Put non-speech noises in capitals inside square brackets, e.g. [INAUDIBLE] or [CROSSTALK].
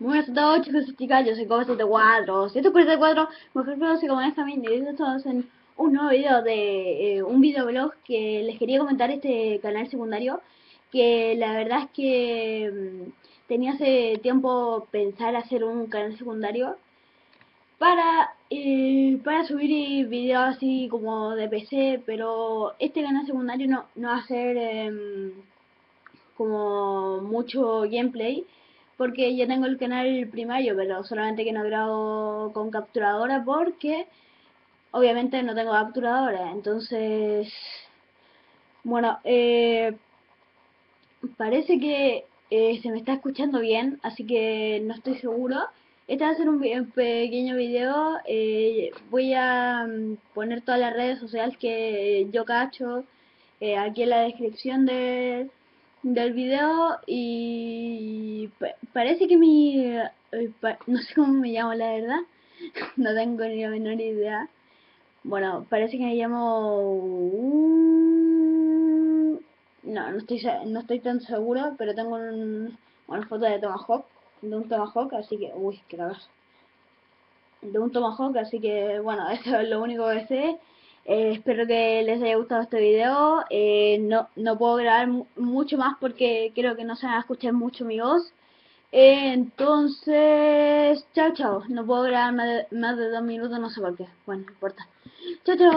Muy buenas a todos chicos y chicas, yo soy Cobo74, 144, mejor conocido como esta y estamos en un nuevo video de eh, un videoblog que les quería comentar este canal secundario que la verdad es que mm, tenía hace tiempo pensar hacer un canal secundario para eh, para subir videos así como de PC, pero este canal secundario no, no va a ser em, como mucho gameplay porque ya tengo el canal primario, pero solamente que no grabo con capturadora porque obviamente no tengo capturadora. Entonces, bueno, eh, parece que eh, se me está escuchando bien, así que no estoy seguro. Este va a ser un, pequeño video, eh, voy a mm, poner todas las redes sociales que yo cacho aquí en la descripción de del video y parece que mi... Eh, no sé cómo me llamo la verdad, [LAUGHS] no tengo ni la menor idea. Bueno, parece que me llamo... No, no estoy, no estoy tan seguro, pero tengo una foto de Tomahawk, de un Tomahawk, así que... Uy, qué cagazo. De un Tomahawk, así que bueno, [LAUGHS] eso es lo único que sé. Eh, espero que les haya gustado este video. Eh, no, no puedo grabar mucho más porque creo que no se van a escuchar mucho mi voz. Eh, entonces, chao, chao. No puedo grabar más de, más de dos minutos, no sé por qué. Bueno, no importa. Chao, chao.